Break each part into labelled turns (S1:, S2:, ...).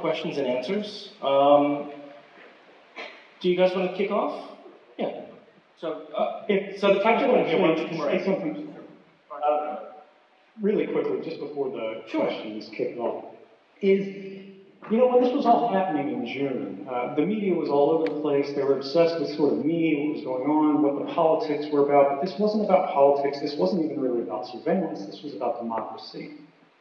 S1: questions and answers. Um, do you guys want to kick off? Yeah. So, uh,
S2: If,
S1: so the captain will
S2: actually,
S1: give one.
S2: say something, uh, really quickly, just before the
S1: Sure.
S2: questions kick off, is, you know, when this was all happening in June, uh, the media was all over the place. They were obsessed with sort of me, what was going on, what the politics were about. But this wasn't about politics. This wasn't even really about surveillance. This was about democracy.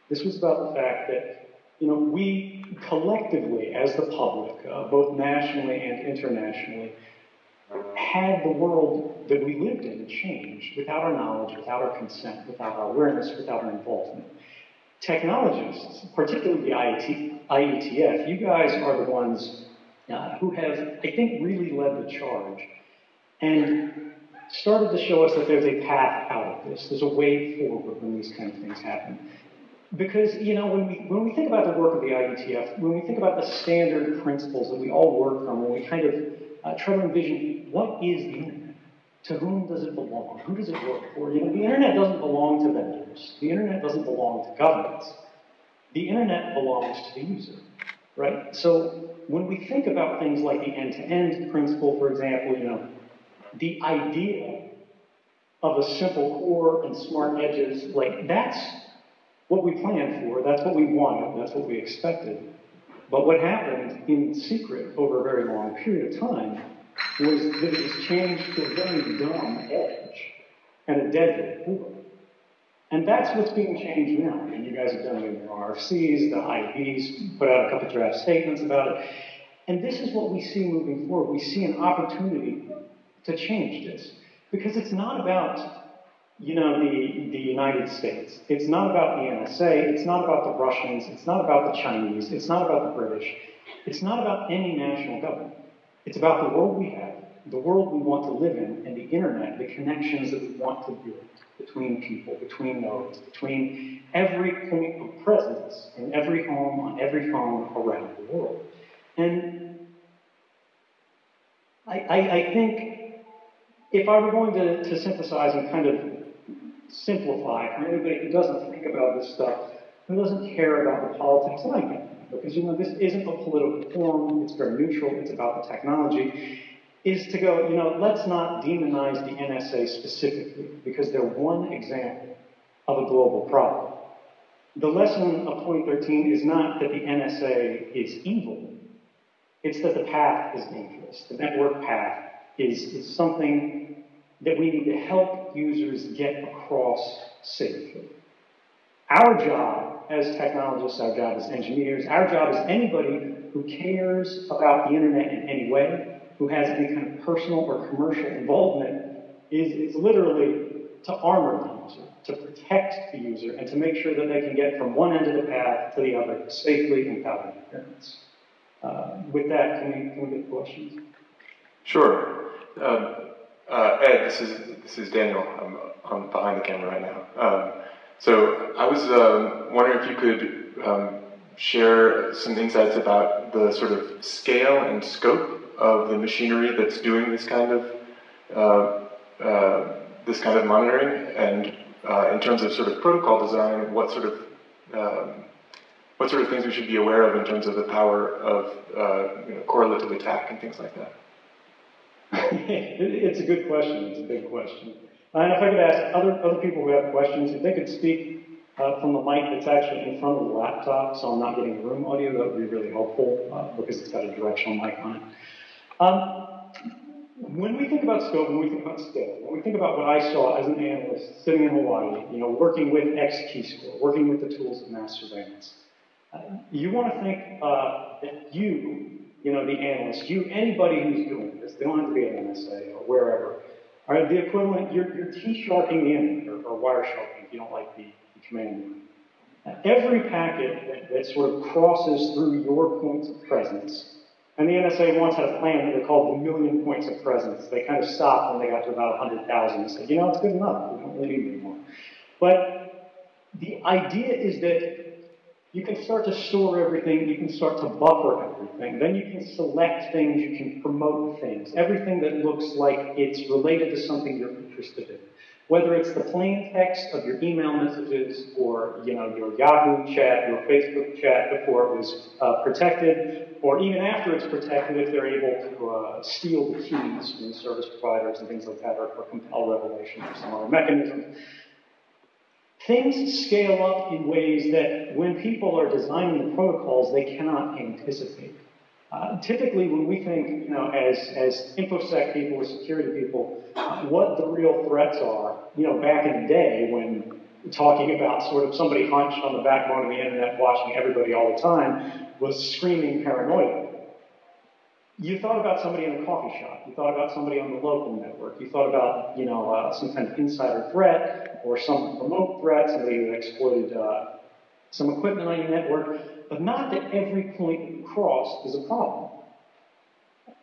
S2: This was about the fact that, you know, we collectively, as the public, uh, both nationally and internationally, had the world that we lived in change without our knowledge, without our consent, without our awareness, without our involvement. Technologists, particularly the IET, IETF, you guys are the ones uh, who have, I think, really led the charge and started to show us that there's a path out of this. There's a way forward when these kind of things happen. Because, you know, when we, when we think about the work of the IETF, when we think about the standard principles that we all work from, when we kind of uh, try to envision what is the internet? To whom does it belong? Who does it work for? You know, the internet doesn't belong to vendors. The internet doesn't belong to governments. The internet belongs to the user, right? So when we think about things like the end-to-end principle, for example, you know, the idea of a simple core and smart edges, like that's what we planned for, that's what we wanted, that's what we expected. But what happened in secret over a very long period of time was that it was changed to a very dumb edge and a deadly core. And that's what's being changed now. And you guys have done it in your RFCs, the IAB's put out a couple draft statements about it. And this is what we see moving forward. We see an opportunity to change this. Because it's not about you know, the, the United States. It's not about the NSA. It's not about the Russians. It's not about the Chinese. It's not about the British. It's not about any national government. It's about the world we have, the world we want to live in, and the internet, the connections that we want to build between people, between nodes, between every point of presence in every home, on every phone around the world. And I, I, I think if I were going to, to synthesize and kind of simplify for anybody who doesn't think about this stuff, who doesn't care about the politics, like I get that, because you know this isn't a political forum, it's very neutral, it's about the technology, is to go, you know, let's not demonize the NSA specifically, because they're one example of a global problem. The lesson of 2013 is not that the NSA is evil, it's that the path is dangerous. The network path is, is something that we need to help users get across safely. Our job as technologists, our job as engineers, our job as anybody who cares about the internet in any way, who has any kind of personal or commercial involvement, is, is literally to armor the user, to protect the user, and to make sure that they can get from one end of the path to the other safely and without interference. Uh, with that, can we, can we get questions?
S3: Sure. Um, uh, Ed, this is this is Daniel. I'm, I'm behind the camera right now. Um, so I was um, wondering if you could um, share some insights about the sort of scale and scope of the machinery that's doing this kind of uh, uh, this kind of monitoring, and uh, in terms of sort of protocol design, what sort of um, what sort of things we should be aware of in terms of the power of uh, you know, correlative attack and things like that.
S2: It's a good question. It's a big question. And if I could ask other, other people who have questions, if they could speak uh, from the mic that's actually in front of the laptop, so I'm not getting room audio, that would be really helpful uh, because it's got a directional mic on it. Um, when we think about scope, when we think about scale, when we think about what I saw as an analyst sitting in Hawaii, you know, working with X-Keyscore, working with the tools of mass surveillance, uh, you want to think uh, that you, you know, the analyst, you, anybody who's doing this, they don't have to be at NSA or wherever, are the equivalent, you're, you're T-sharking in, or, or Wiresharking if you don't like the, the command. Uh, every packet that, that sort of crosses through your points of presence, and the NSA once had a plan that they called the million points of presence. They kind of stopped when they got to about 100,000 and said, you know, it's good enough. We don't really need anymore. But the idea is that you can start to store everything, you can start to buffer everything, then you can select things, you can promote things, everything that looks like it's related to something you're interested in. Whether it's the plain text of your email messages or, you know, your Yahoo chat, your Facebook chat before it was uh, protected, or even after it's protected, if they're able to uh, steal the keys from service providers and things like that, or, or compel revelation or some other mechanism. Things scale up in ways that when people are designing the protocols, they cannot anticipate. Uh, typically, when we think, you know, as, as InfoSec people or security people, uh, what the real threats are, you know, back in the day when talking about sort of somebody hunched on the backbone of the internet watching everybody all the time was screaming paranoia. You thought about somebody in a coffee shop. You thought about somebody on the local network. You thought about, you know, uh, some kind of insider threat or some remote threat, somebody who exploited uh, some equipment on your network but not that every point you cross is a problem.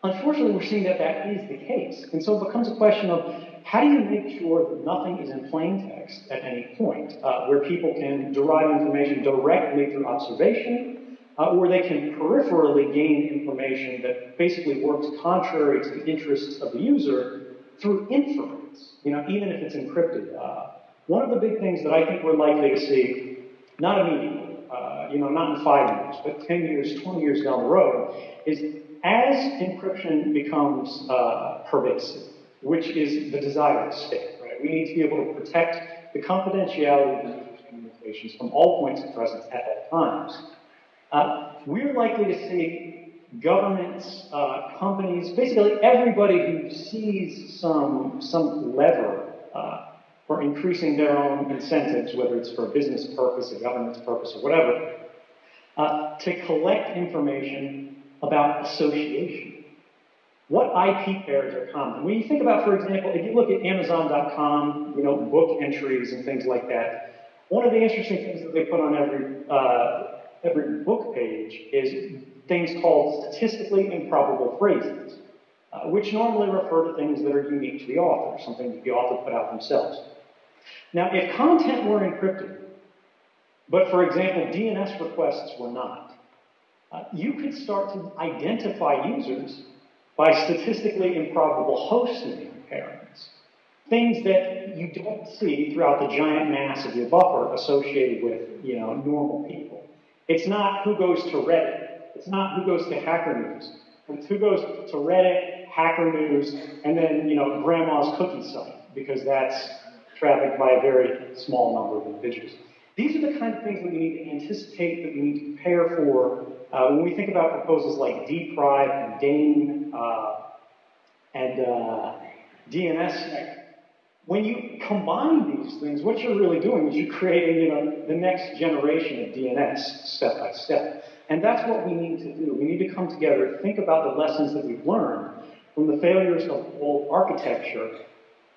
S2: Unfortunately, we're seeing that that is the case. And so it becomes a question of how do you make sure that nothing is in plain text at any point, uh, where people can derive information directly through observation, uh, or they can peripherally gain information that basically works contrary to the interests of the user through inference, you know, even if it's encrypted. Uh, one of the big things that I think we're likely to see, not immediately, uh, you know, not in five years, but 10 years, 20 years down the road, is as encryption becomes uh, pervasive, which is the desired state, right? We need to be able to protect the confidentiality of these communications from all points of presence at all times. Uh, we're likely to see governments, uh, companies, basically everybody who sees some, some lever uh, for increasing their own incentives, whether it's for a business purpose, a government's purpose, or whatever, uh, to collect information about association. What IP pairs are common? When you think about, for example, if you look at Amazon.com, you know, book entries and things like that, one of the interesting things that they put on every uh, every book page is things called statistically improbable phrases, uh, which normally refer to things that are unique to the author, something that the author put out themselves. Now, if content were encrypted, but for example, DNS requests were not, uh, you could start to identify users by statistically improbable host name pairings. Things that you don't see throughout the giant mass of your buffer associated with, you know, normal people. It's not who goes to Reddit. It's not who goes to Hacker News. It's who goes to Reddit, Hacker News, and then, you know, grandma's cookie site, because that's trafficked by a very small number of individuals. These are the kind of things that we need to anticipate, that we need to prepare for uh, when we think about proposals like dprive and DANE uh, and uh, DNSSEC. When you combine these things, what you're really doing is you're creating, you know, the next generation of DNS step by step. And that's what we need to do. We need to come together, think about the lessons that we've learned from the failures of old architecture,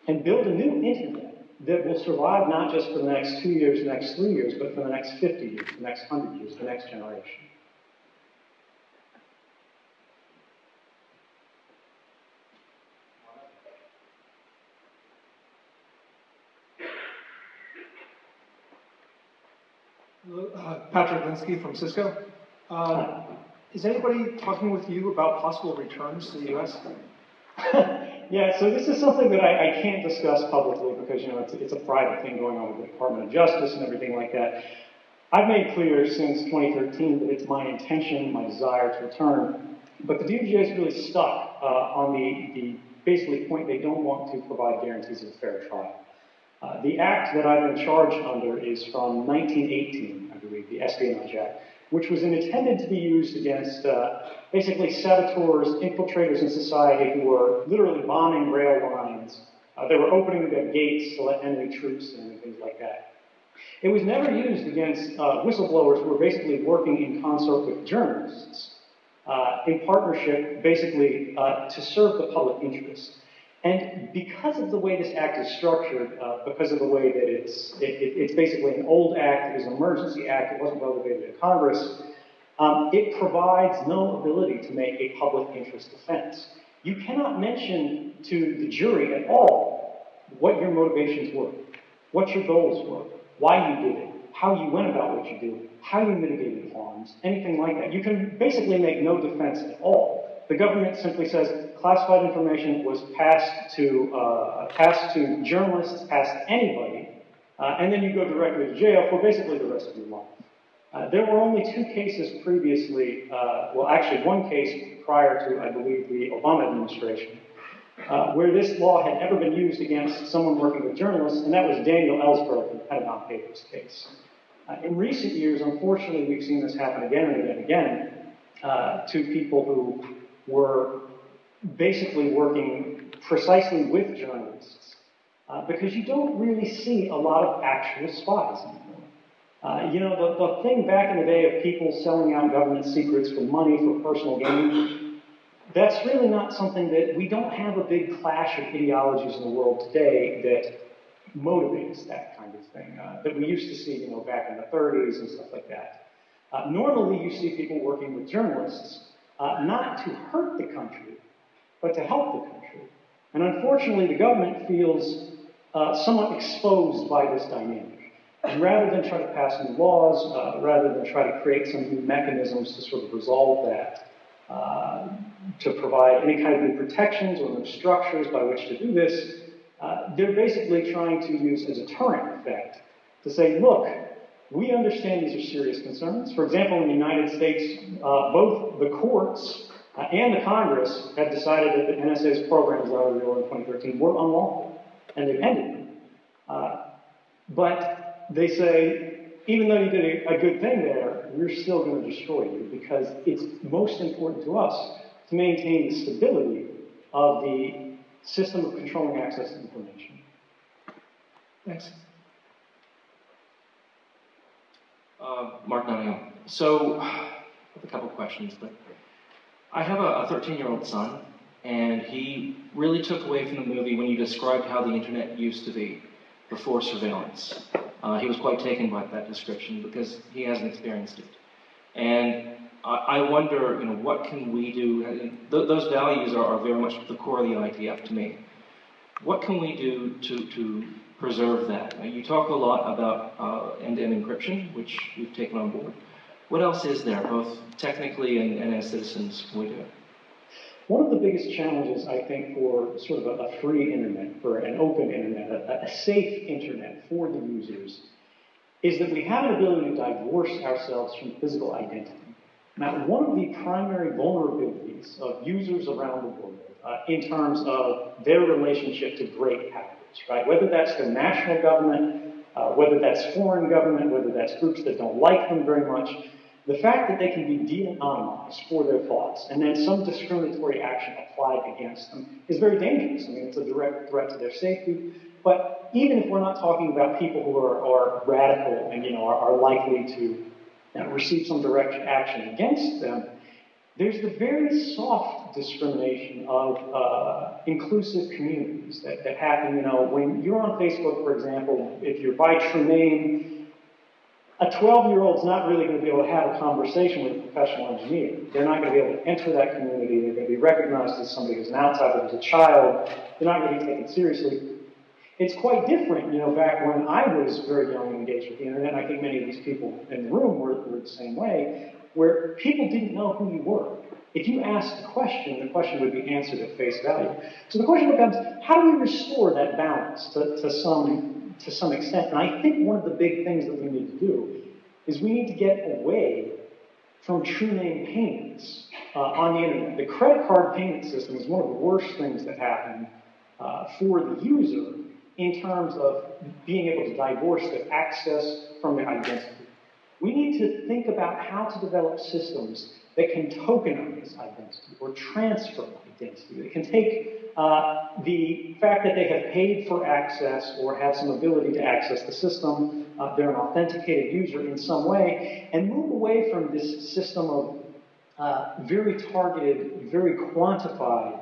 S2: and build a new internet that will survive not just for the next two years, the next three years, but for the next 50 years, the next 100 years, the next generation.
S4: Uh, Patrick Linsky from Cisco. Uh, is anybody talking with you about possible returns to the U.S.?
S2: Yeah, so this is something that I, I can't discuss publicly because, you know, it's, it's a private thing going on with the Department of Justice and everything like that. I've made clear since 2013 that it's my intention, my desire to return, but the DOJ is really stuck uh, on the, the basically point they don't want to provide guarantees of a fair trial. Uh, the act that I've been charged under is from 1918, I believe, the Espionage Act which was intended to be used against uh, basically saboteurs, infiltrators in society who were literally bombing rail lines. Uh, they were opening the gates to let enemy troops in and things like that. It was never used against uh, whistleblowers who were basically working in concert with journalists, uh, in partnership, basically, uh, to serve the public interest. And because of the way this act is structured, uh, because of the way that it's, it, it, it's basically an old act, it is an emergency act, it wasn't relegated to Congress, um, it provides no ability to make a public interest defense. You cannot mention to the jury at all what your motivations were, what your goals were, why you did it, how you went about what you did, how you mitigated harms, anything like that. You can basically make no defense at all the government simply says classified information was passed to, uh, passed to journalists, passed to anybody, uh, and then you go directly to jail for basically the rest of your life. Uh, there were only two cases previously, uh, well, actually one case prior to, I believe, the Obama administration, uh, where this law had ever been used against someone working with journalists, and that was Daniel Ellsberg the Pentagon Papers case. Uh, in recent years, unfortunately, we've seen this happen again and again and again to people who were basically working precisely with journalists, uh, because you don't really see a lot of actual spies. Uh, you know, the, the thing back in the day of people selling out government secrets for money, for personal gain, that's really not something that we don't have a big clash of ideologies in the world today that motivates that kind of thing uh, that we used to see, you know, back in the 30s and stuff like that. Uh, normally, you see people working with journalists uh, not to hurt the country, but to help the country. And unfortunately, the government feels uh, somewhat exposed by this dynamic. And rather than try to pass new laws, uh, rather than try to create some new mechanisms to sort of resolve that, uh, to provide any kind of new protections or new structures by which to do this, uh, they're basically trying to use as a deterrent effect to say, look, we understand these are serious concerns. For example, in the United States, uh, both the courts uh, and the Congress have decided that the NSA's programs that were in 2013 were unlawful, and they've ended them. Uh, but they say, even though you did a, a good thing there, we're still going to destroy you because it's most important to us to maintain the stability of the system of controlling access to information.
S4: Thanks.
S1: Uh, Mark Nottingham. So, I have a couple questions, but I have a 13 year old son, and he really took away from the movie when you described how the internet used to be before surveillance. Uh, he was quite taken by that description because he hasn't experienced it. And I, I wonder, you know, what can we do? Th- those values are, are, very much the core of the IETF to me. What can we do to, to preserve that? You talk a lot about uh, end-to-end encryption, which we've taken on board. What else is there, both technically and, and as citizens, we do?
S2: One of the biggest challenges, I think, for sort of a, a free internet, for an open internet, a, a, safe internet for the users, is that we have an ability to divorce ourselves from physical identity. Now, one of the primary vulnerabilities of users around the world uh, in terms of their relationship to great right? Whether that's the national government, uh, whether that's foreign government, whether that's groups that don't like them very much, the fact that they can be de-anonymized for their thoughts and then some discriminatory action applied against them is very dangerous. I mean, it's a direct threat to their safety. But even if we're not talking about people who are, are radical and, you know, are, are likely to you know, receive some direct action against them, there's the very soft discrimination of uh, inclusive communities that, that happen, you know, when you're on Facebook, for example, if you're by true name, a 12 year old's not really going to be able to have a conversation with a professional engineer. They're not going to be able to enter that community. They're going to be recognized as somebody who's an outsider, who's a child. They're not going to be taken seriously. It's quite different, you know, back when I was very young and engaged with the internet. I think many of these people in the room were, were the same way, where people didn't know who you were. If you asked a question, the question would be answered at face value. So the question becomes, how do we restore that balance to, to some to some extent. And I think one of the big things that we need to do is we need to get away from true name payments uh, on the internet. The credit card payment system is one of the worst things that happen uh, for the user in terms of being able to divorce the access from the identity. We need to think about how to develop systems that can tokenize identity or transfer identity. That can take uh, the fact that they have paid for access or have some ability to access the system, uh, they're an authenticated user in some way, and move away from this system of uh, very targeted, very quantified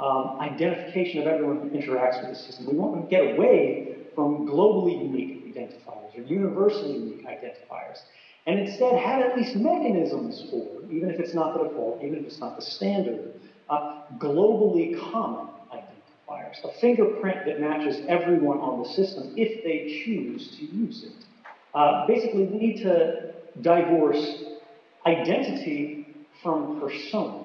S2: um, identification of everyone who interacts with the system. We want to get away from globally unique identifiers or universally unique identifiers and instead have at least mechanisms for, even if it's not the default, even if it's not the standard, uh, globally common identifiers, a fingerprint that matches everyone on the system if they choose to use it. Uh, basically, we need to divorce identity from persona.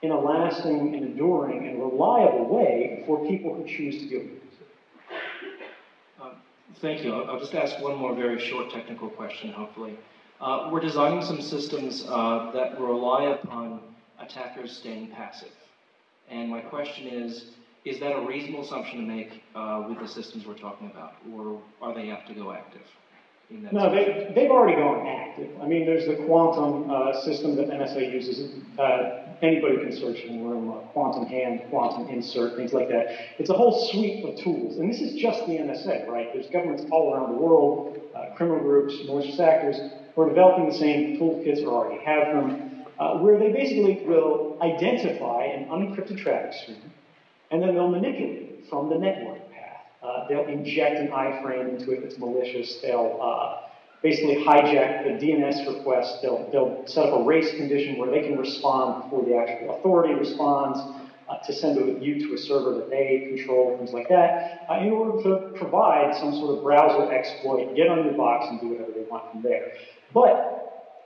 S2: in a lasting and enduring and reliable way for people who choose to use it.
S1: Um, Thank you. I'll just ask one more very short technical question, hopefully. Uh, We're designing some systems uh, that rely upon attackers staying passive. And my question is, is that a reasonable assumption to make uh, with the systems we're talking about? Or are they apt to go active?
S2: No, they, they've already gone active. I mean, there's the quantum uh, system that NSA uses. Uh, anybody can search in the room, uh, quantum hand, quantum insert, things like that. It's a whole suite of tools. And this is just the NSA, right? There's governments all around the world, uh, criminal groups, malicious actors, who are developing the same toolkits or already have them, uh, where they basically will identify an unencrypted traffic stream, and then they'll manipulate it from the network path. Uh, they'll inject an iframe into it that's malicious. They'll uh, basically hijack the DNS request. They'll, they'll set up a race condition where they can respond before the actual authority responds uh, to send a, you to a server that they control, things like that, uh, in order to provide some sort of browser exploit, get on your box and do whatever they want from there. But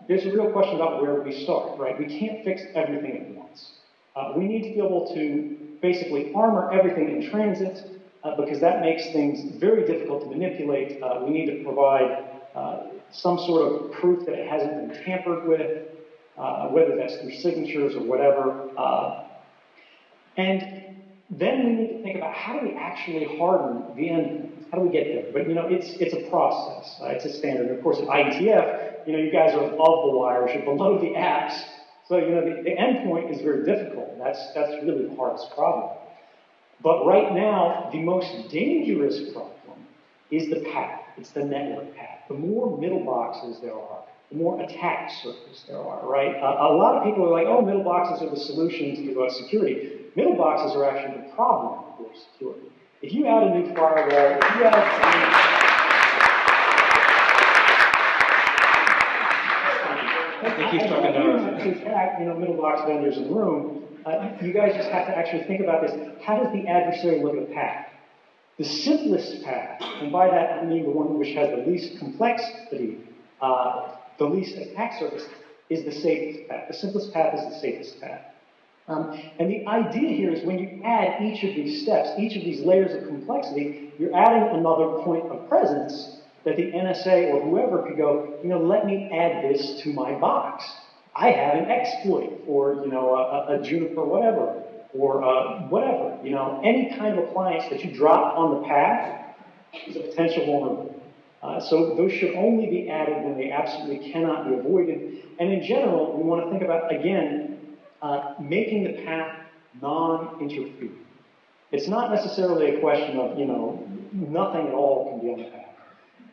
S2: there's a real question about where we start, right? We can't fix everything at once. Uh, we need to be able to basically armor everything in transit uh, because that makes things very difficult to manipulate. Uh, we need to provide uh, some sort of proof that it hasn't been tampered with, uh, whether that's through signatures or whatever. Uh, and then we need to think about how do we actually harden the end? How do we get there? But you know, it's it's a process. Uh, it's a standard. Of course, at IETF, you know, you guys are above the wires, you're below the apps. So you know, the, the endpoint is very difficult. That's that's really the hardest problem. But right now, the most dangerous problem is the path. It's the network path. The more middle boxes there are, the more attack surface there are, right? Uh, a lot of people are like, oh, middle boxes are the solution to security. Middle boxes are actually the problem for security. If you add a new firewall, if you add...
S1: think he's talking
S2: I- I-
S1: to-
S2: I- In fact, you know, middle box vendors in the room, uh, you guys just have to actually think about this. How does the adversary look at the path? The simplest path, and by that I mean the one which has the least complexity, uh, the least attack surface, is the safest path. The simplest path is the safest path. Um, and the idea here is when you add each of these steps, each of these layers of complexity, you're adding another point of presence that the NSA or whoever could go, you know, let me add this to my box. I have an exploit or, you know, a, a Juniper whatever, or uh, whatever, you know, any kind of appliance that you drop on the path is a potential vulnerability. Uh, so those should only be added when they absolutely cannot be avoided. And in general, we want to think about, again, uh, making the path non-interfering. It's not necessarily a question of, you know, nothing at all can be on the path.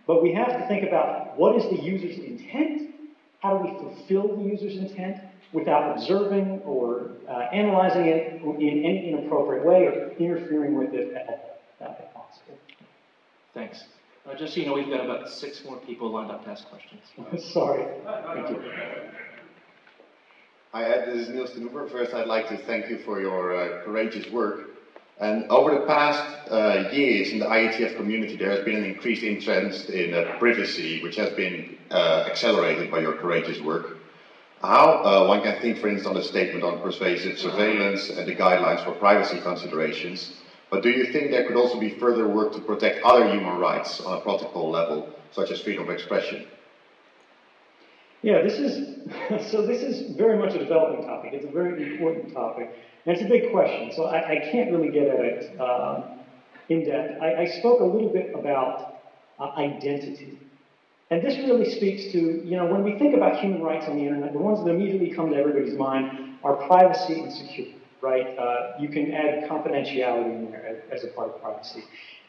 S2: But we have to think about what is the user's intent? How do we fulfill the user's intent without observing or uh, analyzing it in any inappropriate way or interfering with it at all, uh, if possible?
S1: Thanks. Uh, Just so you know, we've got about six more people lined up to ask questions.
S2: Sorry. Thank you.
S5: Hi Ed, this is Niels ten Oever. First, I'd like to thank you for your uh, courageous work. And over the past uh, years in the IETF community, there has been an increased interest in uh, privacy, which has been uh, accelerated by your courageous work. How uh, one can think, for instance, on the statement on pervasive surveillance and the guidelines for privacy considerations. But do you think there could also be further work to protect other human rights on a protocol level, such as freedom of expression?
S2: Yeah, this is, so this is very much a developing topic. It's a very important topic. It's a big question, so I, I can't really get at it um, in depth. I, I spoke a little bit about uh, identity. And this really speaks to, you know, when we think about human rights on the internet, the ones that immediately come to everybody's mind are privacy and security, right? Uh, you can add confidentiality in there as, as a part of privacy.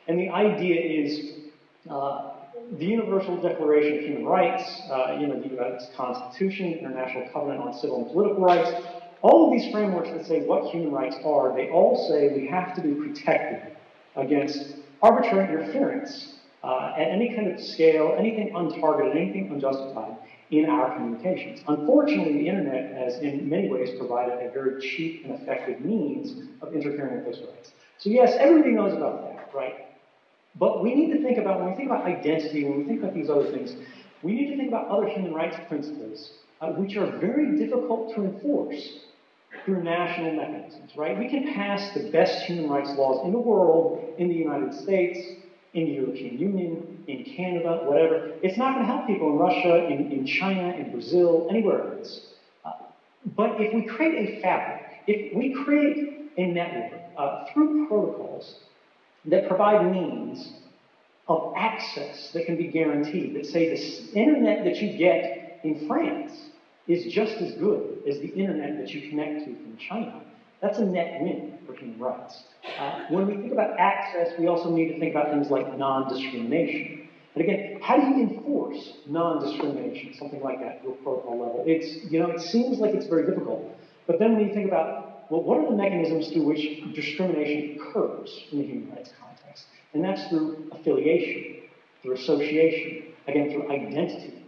S2: And the idea is uh, the Universal Declaration of Human Rights, uh, you know, the U.S. Constitution, International Covenant on Civil and Political Rights, all of these frameworks that say what human rights are, they all say we have to be protected against arbitrary interference uh, at any kind of scale, anything untargeted, anything unjustified in our communications. Unfortunately, the internet has in many ways provided a very cheap and effective means of interfering with those rights. So yes, everybody knows about that, right? But we need to think about, when we think about identity, when we think about these other things, we need to think about other human rights principles, uh, which are very difficult to enforce. Through national mechanisms, right? We can pass the best human rights laws in the world, in the United States, in the European Union, in Canada, whatever. It's not going to help people in Russia, in, in China, in Brazil, anywhere else. Uh, but if we create a fabric, if we create a network uh, through protocols that provide means of access that can be guaranteed, that say the internet that you get in France is just as good as the internet that you connect to from China, that's a net win for human rights. Uh, when we think about access, we also need to think about things like non-discrimination. And again, how do you enforce non-discrimination, something like that, to a protocol level? It's, you know, it seems like it's very difficult. But then when you think about, well, what are the mechanisms through which discrimination occurs in the human rights context? And that's through affiliation, through association, again, through identity,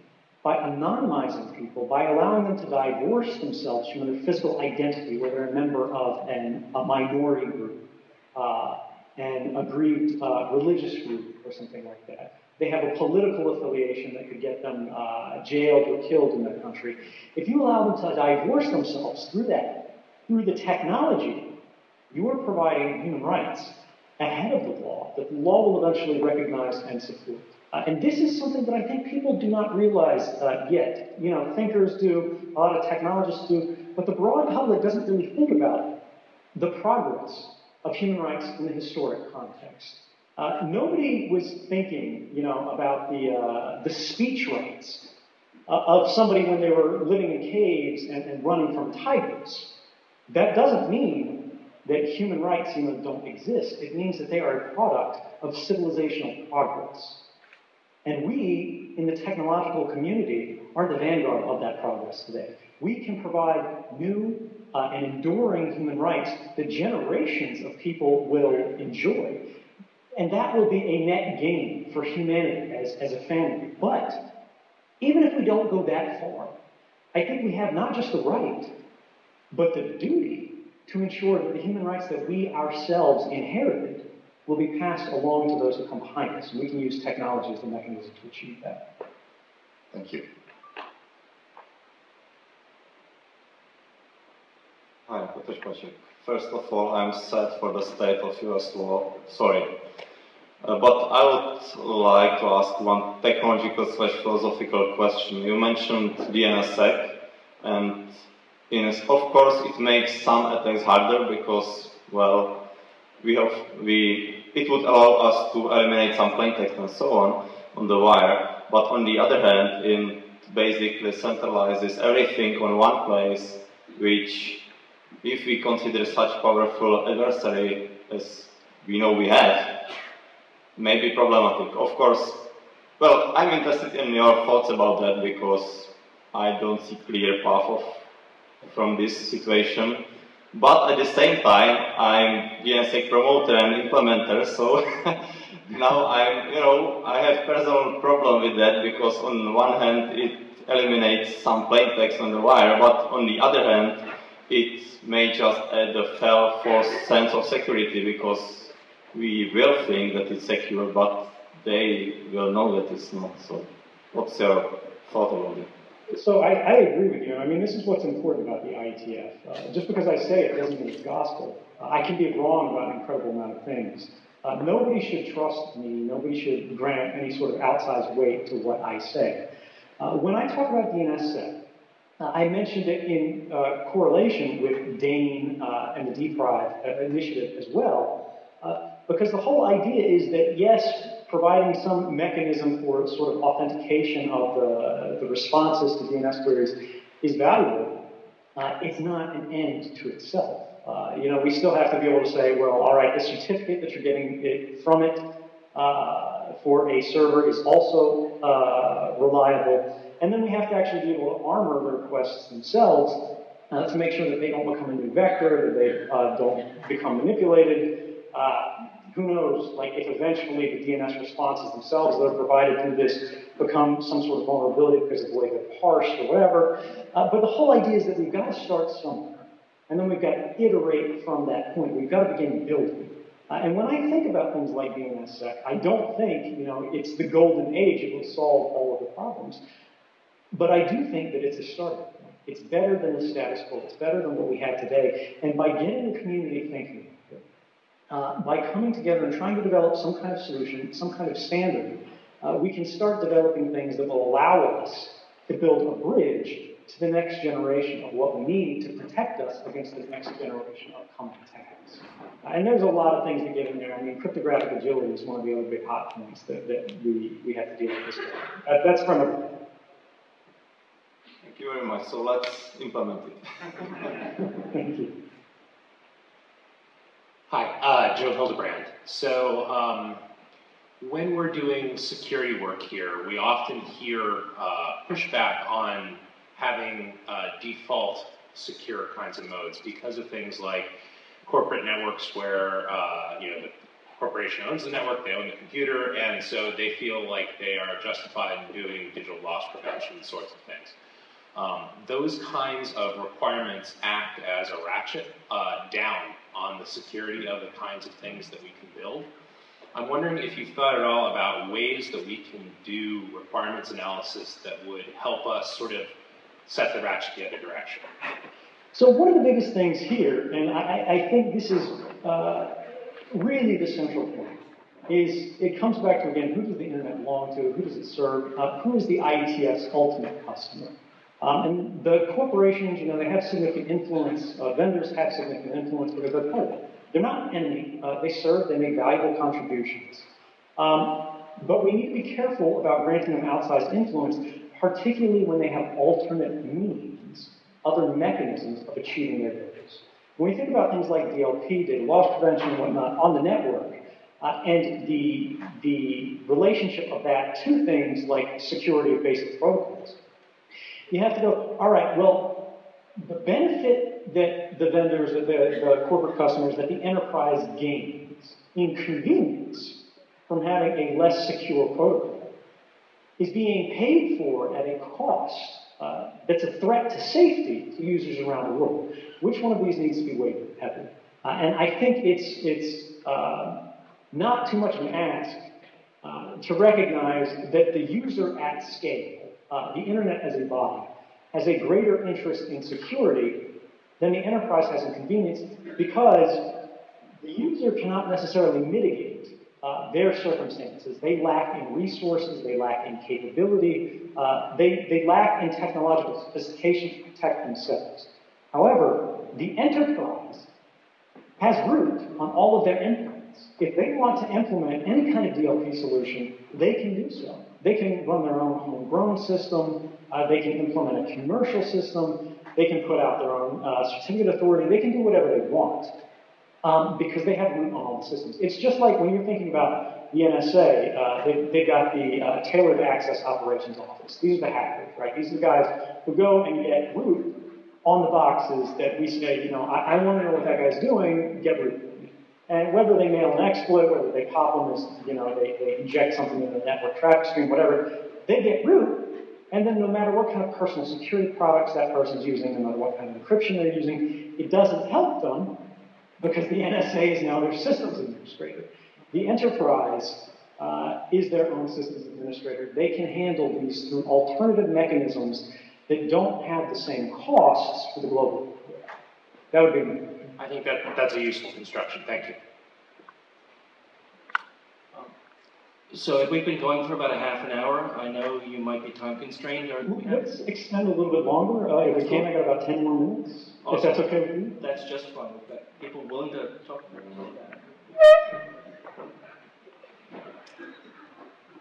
S2: by anonymizing people, by allowing them to divorce themselves from their physical identity, where they're a member of an, a minority group, uh, an aggrieved uh, religious group, or something like that. They have a political affiliation that could get them uh, jailed or killed in their country. If you allow them to divorce themselves through that, through the technology, you are providing human rights ahead of the law that the law will eventually recognize and support. Uh, and this is something that I think people do not realize uh, yet. You know, thinkers do, a lot of technologists do, but the broad public doesn't really think about the progress of human rights in the historic context. Uh, nobody was thinking, you know, about the, uh, the speech rights uh, of somebody when they were living in caves and, and running from tigers. That doesn't mean that human rights you know, don't exist. It means that they are a product of civilizational progress. And we, in the technological community, are the vanguard of that progress today. We can provide new uh, and enduring human rights that generations of people will enjoy. And that will be a net gain for humanity as, as a family. But even if we don't go that far, I think we have not just the right, but the duty to ensure that the human rights that we ourselves inherited will be passed along to those who come behind us. And we can use technology as the mechanism to achieve that.
S5: Thank you.
S6: Hi, Piotr Pacek. First of all, I'm sad for the state of US law. Sorry. Uh, but I would like to ask one technological slash philosophical question. You mentioned DNSSEC, and in, of course it makes some attacks harder because, well, we have, we, it would allow us to eliminate some plaintext and so on on the wire. But on the other hand, it basically centralizes everything on one place, which, if we consider such powerful adversary as we know we have, may be problematic. Of course, well, I'm interested in your thoughts about that because I don't see clear path of, from this situation. But at the same time, I'm DNSSEC promoter and implementer, so now I'm, you know, I have personal problem with that because on one hand it eliminates some plain text on the wire, but on the other hand, it may just add a false sense of security because we will think that it's secure, but they will know that it's not. So, what's your thought about it?
S2: So I, I, agree with you. I mean, this is what's important about the IETF. Uh, just because I say it doesn't mean it's gospel. Uh, I can be wrong about an incredible amount of things. Uh, nobody should trust me. Nobody should grant any sort of outsized weight to what I say. Uh, when I talk about DNSSEC, uh, I mentioned it in uh, correlation with DANE and the DPRIVE initiative as well, because the whole idea is that yes, providing some mechanism for sort of authentication of the, the responses to DNS queries is valuable. Uh, it's not an end to itself. Uh, you know, we still have to be able to say, well, all right, the certificate that you're getting it from it uh, for a server is also uh, reliable. And then we have to actually be able to armor the requests themselves uh, to make sure that they don't become a new vector, that they uh, don't become manipulated who knows, like if eventually the DNS responses themselves that are provided through this become some sort of vulnerability because of the way they're parsed or whatever. Uh, but the whole idea is that we've got to start somewhere. And then we've got to iterate from that point. We've got to begin building. Uh, and when I think about things like DNSSEC, I don't think, you know, it's the golden age, it will solve all of the problems. But I do think that it's a starting point. It's better than the status quo. It's better than what we have today. And by getting the community thinking, uh, by coming together and trying to develop some kind of solution, some kind of standard, uh, we can start developing things that will allow us to build a bridge to the next generation of what we need to protect us against the next generation of coming attacks. Uh, and there's a lot of things that get in there. I mean, cryptographic agility is one of the other big hot points that, that we, we have to deal with this. Uh, that's from.
S6: Thank you very much. So let's implement it.
S2: Thank you.
S7: Hi, uh, Joe Hildebrand. So, um, when we're doing security work here, we often hear uh, pushback on having uh, default secure kinds of modes because of things like corporate networks where uh, you know the corporation owns the network, they own the computer, and so they feel like they are justified in doing digital loss prevention sorts of things. Um, those kinds of requirements act as a ratchet uh, down on the security of the kinds of things that we can build. I'm wondering if you've thought at all about ways that we can do requirements analysis that would help us sort of set the ratchet the other direction.
S2: So one of the biggest things here, and I, I think this is uh, really the central point, is it comes back to, again, who does the internet belong to? Who does it serve? Uh, who is the IETF's ultimate customer? Um, and the corporations, you know, they have significant influence. Uh, vendors have significant influence because they're part of it. They're not an enemy. Uh, they serve. They make valuable contributions. Um, but we need to be careful about granting them outsized influence, particularly when they have alternate means, other mechanisms of achieving their goals. When we think about things like DLP, data loss prevention, and whatnot on the network, uh, and the, the relationship of that to things like security of basic protocols, you have to go, all right, well, the benefit that the vendors, the, the corporate customers, that the enterprise gains in convenience from having a less secure protocol is being paid for at a cost uh, that's a threat to safety to users around the world. Which one of these needs to be weighed heavily? Uh, and I think it's, it's uh, not too much of an ask uh, to recognize that the user at scale uh, the internet as a body has a greater interest in security than the enterprise has in convenience because the user cannot necessarily mitigate uh, their circumstances. They lack in resources, they lack in capability, uh, they, they lack in technological sophistication to protect themselves. However, the enterprise has root on all of their endpoints. If they want to implement any kind of DLP solution, they can do so. They can run their own homegrown system. Uh, they can implement a commercial system. They can put out their own uh, certificate authority. They can do whatever they want um, because they have root on all the systems. It's just like when you're thinking about the NSA, uh, they, they've got the uh, Tailored Access Operations Office. These are the hackers, right? These are the guys who go and get root on the boxes that we say, you know, I, I want to know what that guy's doing, get root. And whether they mail an exploit, whether they pop them you know, they, they inject something in the network traffic stream, whatever, they get root. And then no matter what kind of personal security products that person's using, no matter what kind of encryption they're using, it doesn't help them because the NSA is now their systems administrator. The enterprise uh, is their own systems administrator. They can handle these through alternative mechanisms that don't have the same costs for the global. That would be
S7: I think that that's a useful construction. Thank you.
S1: So if we've been going for about a half an hour, I know you might be time constrained, or we have,
S2: Let's extend a little bit longer. Uh, if we can, I got about 10 more minutes. If that's okay with you?
S1: that's just fine. We've got people willing to talk.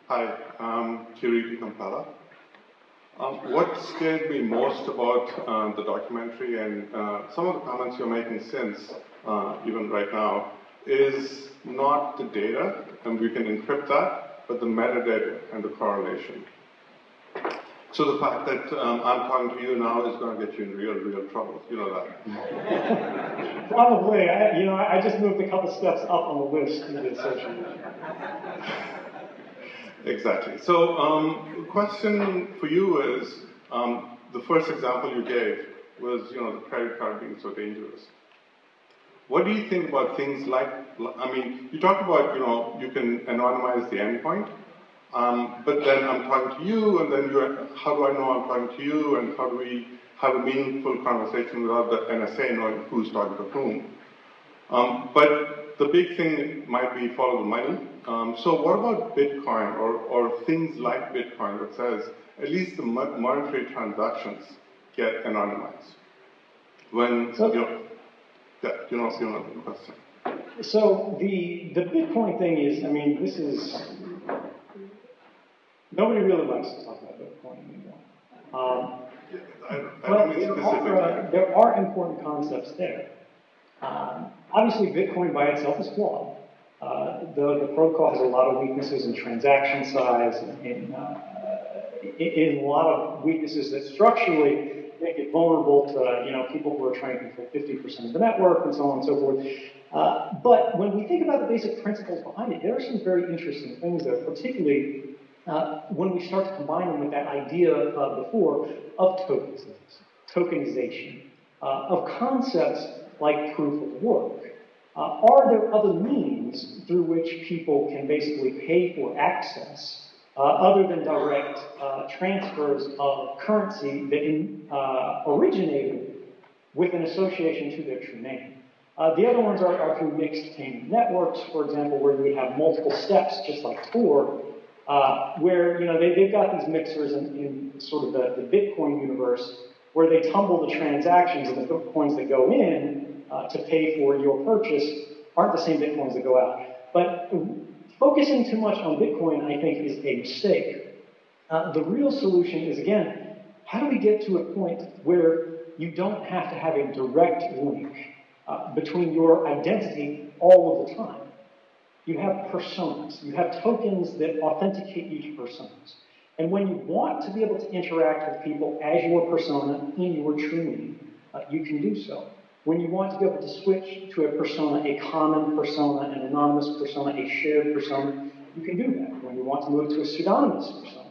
S8: Hi, I'm Kireeti Kompella. Um, what scared me most about uh, the documentary and uh, some of the comments you're making since, uh, even right now, is not the data, and we can encrypt that, but the metadata and the correlation. So the fact that um, I'm talking to you now is going to get you in real, real trouble. You know that.
S2: Probably. I, you know, I I just moved a couple steps up on the list to the social media.
S8: Exactly. So, um, the question for you is, um, the first example you gave was, you know, the credit card being so dangerous. What do you think about things like, I mean, you talk about, you know, you can anonymize the endpoint, um, but then I'm talking to you, and then you're, how do I know I'm talking to you, and how do we, have a meaningful conversation without the NSA knowing who's talking to whom. Um, but the big thing might be follow the money. Um, so what about Bitcoin or, or things like Bitcoin that says at least the monetary transactions get anonymized? When,
S2: So-
S8: you know, you know, you know the question.
S2: So the, the Bitcoin thing is, I mean, this is, nobody really likes to talk about Bitcoin anymore. Um,
S8: I, I
S2: But there are, uh, there are important concepts there. Um, obviously, Bitcoin by itself is flawed. Uh, the, the protocol has a lot of weaknesses in transaction size uh, in, in a lot of weaknesses that structurally make it vulnerable to, you know, people who are trying to control 50% of the network and so on and so forth. Uh, but when we think about the basic principles behind it, there are some very interesting things there, particularly uh, when we start to combine them with that idea uh, before of tokenization, tokenization uh, of concepts like proof of work. Uh, are there other means through which people can basically pay for access uh, other than direct uh, transfers of currency that in, uh, originated with an association to their true name? Uh, the other ones are, are through mixed payment networks, for example, where you would have multiple steps, just like Tor, uh, where you know they, they've got these mixers in, in sort of the, the Bitcoin universe, where they tumble the transactions and the bitcoins that go in uh, to pay for your purchase aren't the same bitcoins that go out. But focusing too much on Bitcoin, I think, is a mistake. Uh, the real solution is again, how do we get to a point where you don't have to have a direct link uh, between your identity all of the time? You have personas. You have tokens that authenticate you to personas. And when you want to be able to interact with people as your persona in your true name, uh, you can do so. When you want to be able to switch to a persona, a common persona, an anonymous persona, a shared persona, you can do that. When you want to move to a pseudonymous persona,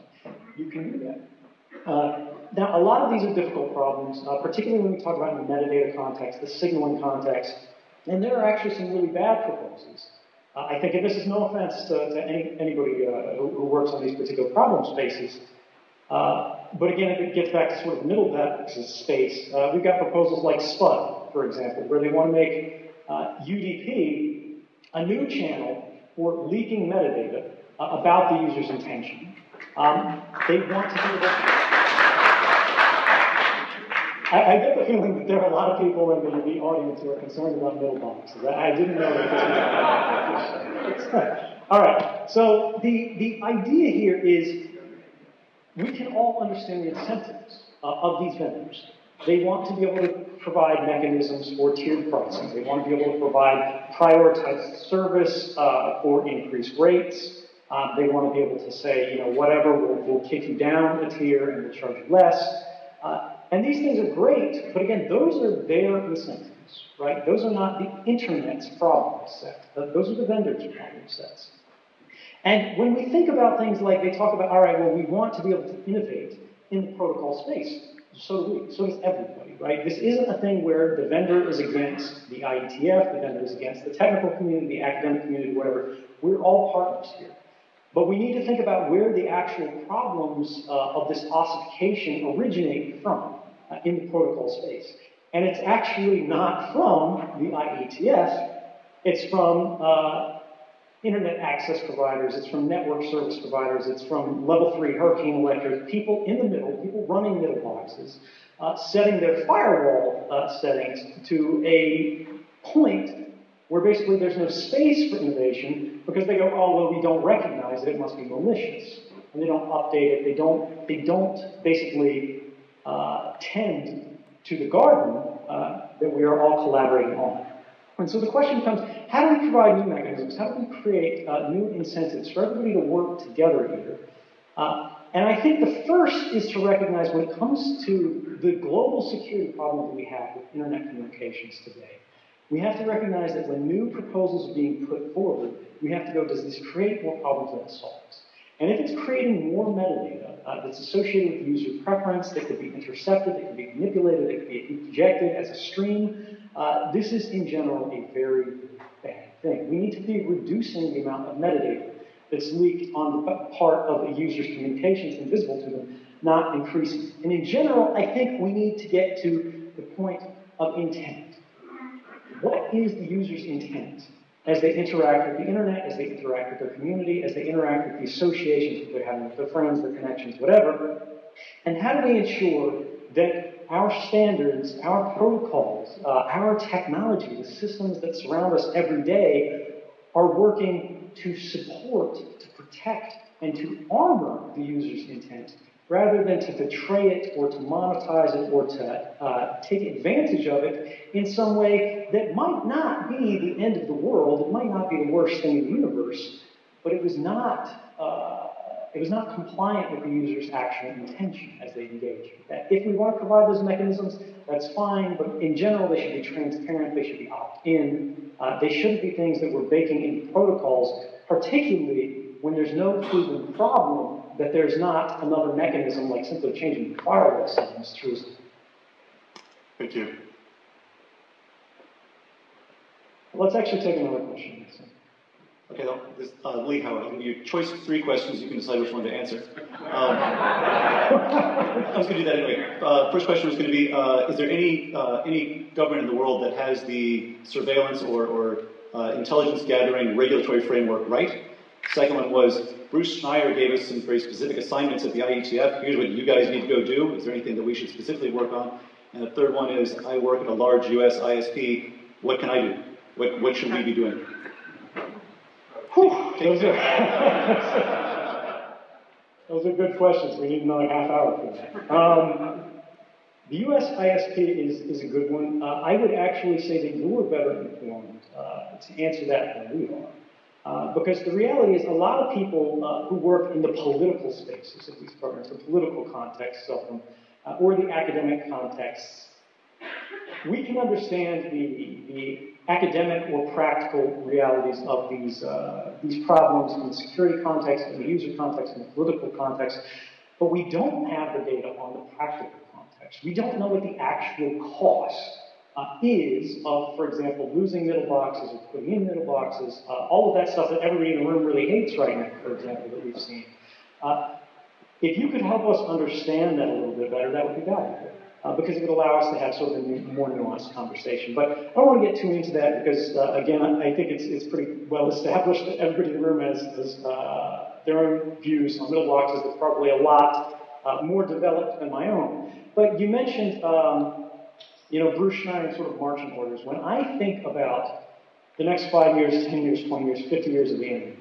S2: you can do that. Uh, now, a lot of these are difficult problems, uh, particularly when we talk about in the metadata context, the signaling context, and there are actually some really bad proposals. Uh, I think, and this is no offense to, to any, anybody uh, who, who, works on these particular problem spaces, uh, but again, if it gets back to sort of middle depth space, uh, we've got proposals like SPUD, for example, where they want to make UDP a new channel for leaking metadata uh, about the user's intention. Um, they want to do that. I, I, get the feeling that there are a lot of people in the, the audience who are concerned about middle boxes. I, I didn't know that all right. So the the idea here is we can all understand the incentives uh, of these vendors. They want to be able to provide mechanisms for tiered pricing. They want to be able to provide prioritized service uh, for increased rates. Um, they want to be able to say, you know, whatever, we'll, we'll kick you down a tier and we'll charge you less. Uh, and these things are great, but again, those are their incentives, right? Those are not the internet's problem set. Those are the vendors' problem sets. And when we think about things like they talk about, all right, well, we want to be able to innovate in the protocol space. So do we. So does everybody, right? This isn't a thing where the vendor is against the IETF, the vendor is against the technical community, the academic community, whatever. We're all partners here. But we need to think about where the actual problems uh, of this ossification originate from uh, in the protocol space. And it's actually not from the IETF, it's from uh, internet access providers, it's from network service providers, it's from level three Hurricane Electric, people in the middle, people running middle boxes, uh, setting their firewall uh, settings to a point where basically there's no space for innovation because they go, oh, well, we don't recognize it, it must be malicious. And they don't update it, they don't, they don't basically uh, tend to the garden uh, that we are all collaborating on. And so the question comes, how do we provide new mechanisms? How do we create uh, new incentives for everybody to work together here? Uh, and I think the first is to recognize when it comes to the global security problem that we have with internet communications today, we have to recognize that when new proposals are being put forward, we have to go, does this create more problems than it solves? And if it's creating more metadata uh, that's associated with user preference, that could be intercepted, that could be manipulated, that could be ejected as a stream, uh, this is in general a very bad thing. We need to be reducing the amount of metadata that's leaked on the part of a user's communications and visible to them not increasing. And in general, I think we need to get to the point of intent. What is the user's intent as they interact with the internet, as they interact with their community, as they interact with the associations that they're having with their friends, their connections, whatever? And how do we ensure that our standards, our protocols, uh, our technology, the systems that surround us every day are working to support, to protect, and to armor the user's intent rather than to betray it or to monetize it or to uh, take advantage of it in some way that might not be the end of the world, it might not be the worst thing in the universe, but it was not, uh, it was not compliant with the user's actual intention as they engage that. If we want to provide those mechanisms, that's fine, but in general, they should be transparent, they should be opt-in, uh, they shouldn't be things that we're baking into protocols, particularly when there's no proven problem that there's not another mechanism like simply changing the firewall settings through.
S3: Thank you.
S2: Let's actually take another question.
S9: Okay, well, this, uh, Lee Howard, I'll give you choice three questions. You can decide which one to answer. Um, I was going to do that anyway. Uh, first question was going to be: uh, Is there any uh, any government in the world that has the surveillance or, or uh, intelligence gathering regulatory framework right? Second one was Bruce Schneier gave us some very specific assignments at the IETF. Here's what you guys need to go do. Is there anything that we should specifically work on? And the third one is I work at a large U.S. ISP. What can I do? What what should we be doing?
S2: Whew, those, are, those are good questions. We need another half hour for that. Um, the U.S. ISP is, is a good one. Uh, I would actually say that you are better informed uh, to answer that than we are. Uh, because the reality is a lot of people uh, who work in the political spaces of these programs, the political contexts of them, uh, or the academic contexts, we can understand the, the academic or practical realities of these, uh, these problems in the security context, in the user context, in the political context, but we don't have the data on the practical context. We don't know what the actual cost uh, is of, for example, losing middle boxes or putting in middle boxes, uh, all of that stuff that everybody in the room really hates right now, for example, that we've seen. Uh, if you could help us understand that a little bit better, that would be valuable. Uh, because it would allow us to have sort of a more nuanced conversation. But I don't want to get too into that because, uh, again, I think it's, it's pretty well established that everybody in the room has, has uh, their own views on middle boxes that's probably a lot more developed than my own. But you mentioned um, you know, Bruce Schneier sort of marching orders. When I think about the next five years, 10 years, 20 years, 50 years of the internet,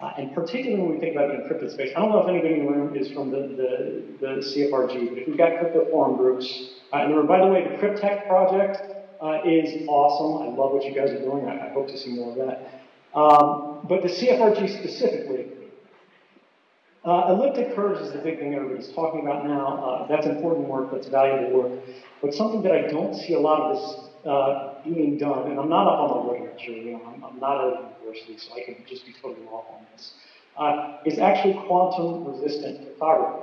S2: uh, and particularly when we think about encrypted space, I don't know if anybody in the room is from the, the, the CFRG, but if we've got crypto forum groups, uh, and by the way, the Cryptech project uh, is awesome. I love what you guys are doing. I, I hope to see more of that. Um, but the CFRG specifically, uh, elliptic curves is the big thing everybody's talking about now. Uh, that's important work, that's valuable work. But something that I don't see a lot of this uh, being done, and I'm not up on the literature, you know, I'm, I'm not a university, so I can just be totally off on this, uh, is actually quantum resistant cryptography.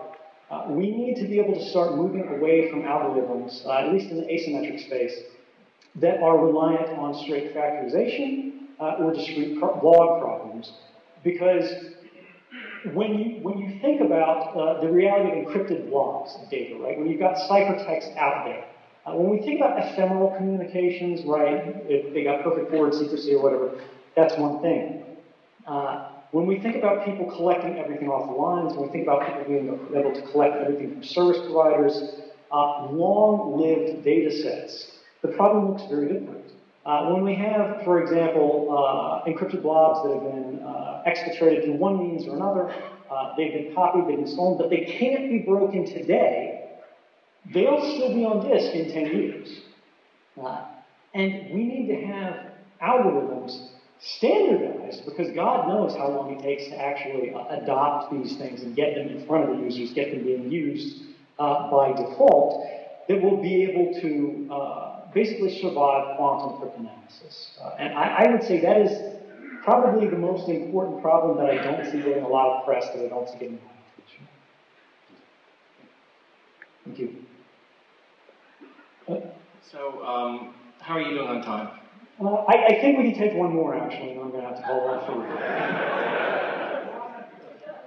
S2: Uh, we need to be able to start moving away from algorithms, uh, at least in the asymmetric space, that are reliant on straight factorization or discrete log problems, because when you, when you think about uh, the reality of encrypted blocks of data, right, when you've got ciphertext out there, uh, when we think about ephemeral communications, right, if they got perfect forward secrecy or whatever, that's one thing. Uh, when we think about people collecting everything off the lines, when we think about people being able to collect everything from service providers, uh, long-lived data sets, the problem looks very different. Uh, when we have, for example, uh, encrypted blobs that have been uh, exfiltrated through one means or another, uh, they've been copied, they've been stolen, but they can't be broken today, they'll still be on disk in 10 years. Uh, and we need to have algorithms standardized because God knows how long it takes to actually uh, adopt these things and get them in front of the users, get them being used by default, that will be able to basically survive quantum cryptanalysis. Uh, and I, I, would say that is probably the most important problem that I don't see getting a lot of press, that I don't see getting a lot of attention. Thank you.
S1: Uh, so, um, how are you doing on time?
S2: Uh, I, I, think we can take one more, actually, and I'm going to have to hold off for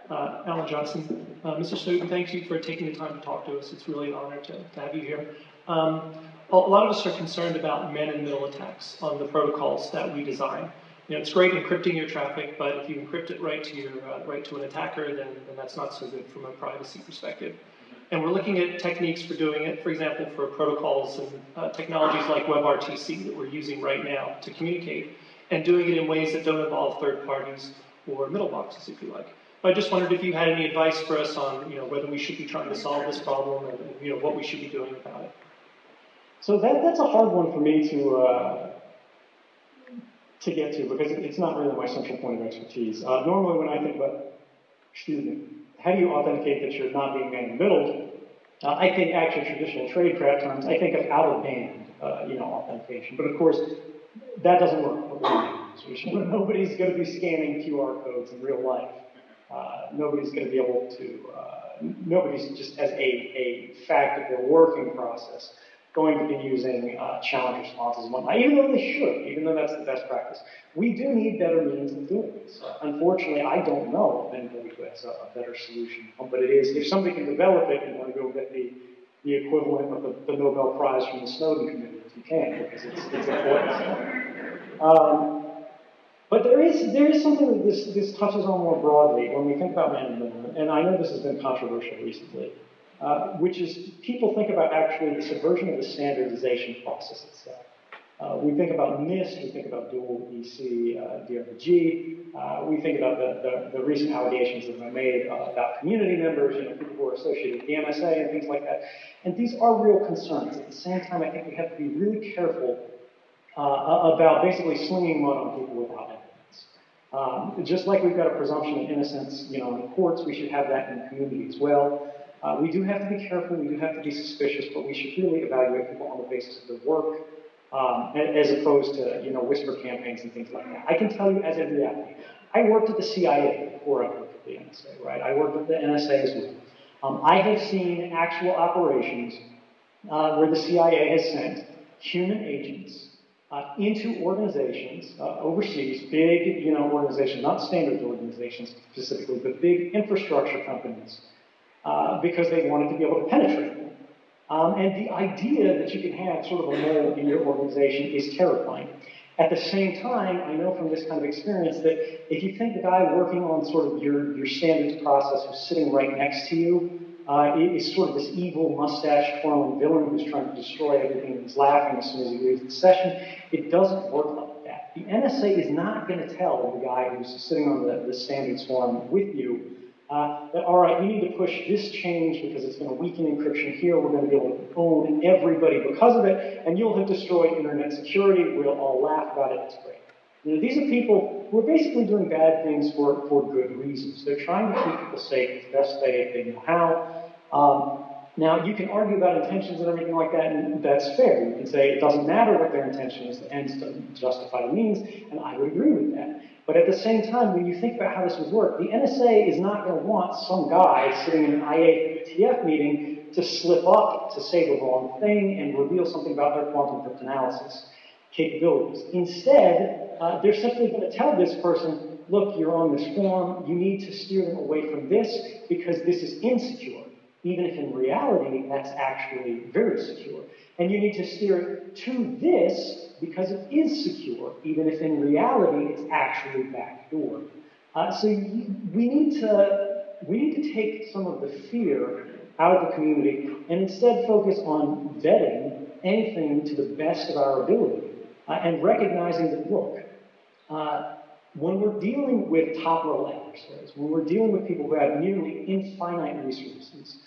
S4: Uh, Alan Johnston. Uh, Mr. Snowden, thank you for taking the time to talk to us. It's really an honor to, to have you here. Um, a lot of us are concerned about man-in-the-middle attacks on the protocols that we design. You know, it's great encrypting your traffic, but if you encrypt it right to your uh, right to an attacker, then, then that's not so good from a privacy perspective. And we're looking at techniques for doing it, for example, for protocols and uh, technologies like WebRTC that we're using right now to communicate, and doing it in ways that don't involve third parties or middle boxes, if you like. But I just wondered if you had any advice for us on, you know, whether we should be trying to solve this problem and, you know, what we should be doing about it.
S2: So that, that's a hard one for me to, uh, to get to because it's not really my central point of expertise. Uh, normally when I think about, excuse me, how do you authenticate that you're not being man in the middle, uh, I think actually traditional tradecraft terms, I think of out-of-band, uh, you know, authentication. But of course, that doesn't work. Nobody's going to be scanning QR codes in real life. Uh, nobody's going to be able to, uh, nobody's just as a, a fact of their working process going to be using uh, challenge responses and whatnot, even though they should, even though that's the best practice. We do need better means of doing this. unfortunately, I don't know of anybody who has a, a, better solution. But it is, if somebody can develop it, you want to go get the, the equivalent of the, the Nobel Prize from the Snowden Committee, if you can, because it's, it's important. Um, but there is, there is something that this, this touches on more broadly when we think about man in the moon, and I know this has been controversial recently, uh, which is people think about actually the subversion of the standardization process itself. Uh, we think about NIST, we think about dual EC, uh, uh, we think about the, the, the, recent allegations that have been made uh, about community members, you know, people who are associated with the NSA and things like that. And these are real concerns. At the same time, I think we have to be really careful uh, about basically slinging mud on people without evidence. Um, just like we've got a presumption of innocence, you know, in the courts, we should have that in the community as well. Uh, we do have to be careful, we do have to be suspicious, but we should really evaluate people on the basis of their work, um, as opposed to, you know, whisper campaigns and things like that. I can tell you as a reality, I worked at the CIA before I worked at the NSA, right? I worked at the NSA as well. Um, I have seen actual operations uh, where the CIA has sent human agents uh, into organizations uh, overseas, big, you know, organizations, not standards organizations specifically, but big infrastructure companies, uh, because they wanted to be able to penetrate. Um, and the idea that you can have sort of a mole in your organization is terrifying. At the same time, I know from this kind of experience that if you think the guy working on sort of your, your standards process who's sitting right next to you uh, is sort of this evil mustache twirling villain who's trying to destroy everything and he's laughing as soon as he leaves the session. It doesn't work like that. The NSA is not going to tell the guy who's sitting on the, the standards forum with you uh, that, all right, we need to push this change because it's going to weaken encryption here. We're going to be able to own everybody because of it, and you'll have destroyed internet security. We'll all laugh about it. It's great. You know, these are people who are basically doing bad things for, for good reasons. They're trying to keep people safe as best they, they know how. Um, now, you can argue about intentions and everything like that, and that's fair. You can say it doesn't matter what their intention is, the ends justify the means, and I would agree with that. But at the same time, when you think about how this would work, the NSA is not going to want some guy sitting in an IETF meeting to slip up to say the wrong thing and reveal something about their quantum cryptanalysis capabilities. Instead, uh, they're simply going to tell this person, look, you're on this form, you need to steer them away from this because this is insecure, even if in reality that's actually very secure. And you need to steer it to this because it is secure, even if in reality it's actually backdoor. Uh, so we need to we need to take some of the fear out of the community and instead focus on vetting anything to the best of our ability uh, and recognizing that, look, uh, when we're dealing with top level adversaries, when we're dealing with people who have nearly infinite resources,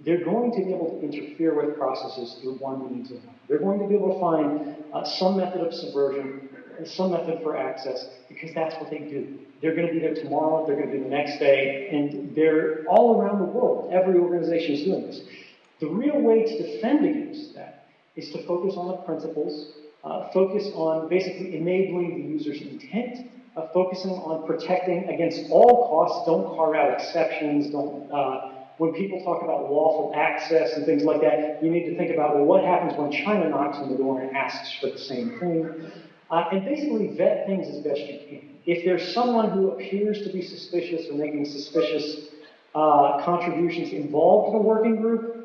S2: they're going to be able to interfere with processes through one means or another. They're going to be able to find uh, some method of subversion, some method for access, because that's what they do. They're going to be there tomorrow, they're going to be the next day, and they're all around the world. Every organization is doing this. The real way to defend against that is to focus on the principles uh, focus on basically enabling the user's intent, uh, focusing on protecting against all costs. Don't carve out exceptions. Don't. When people talk about lawful access and things like that, you need to think about well, what happens when China knocks on the door and asks for the same thing, uh, and basically vet things as best you can. if there's someone who appears to be suspicious or making suspicious uh, contributions involved in a working group,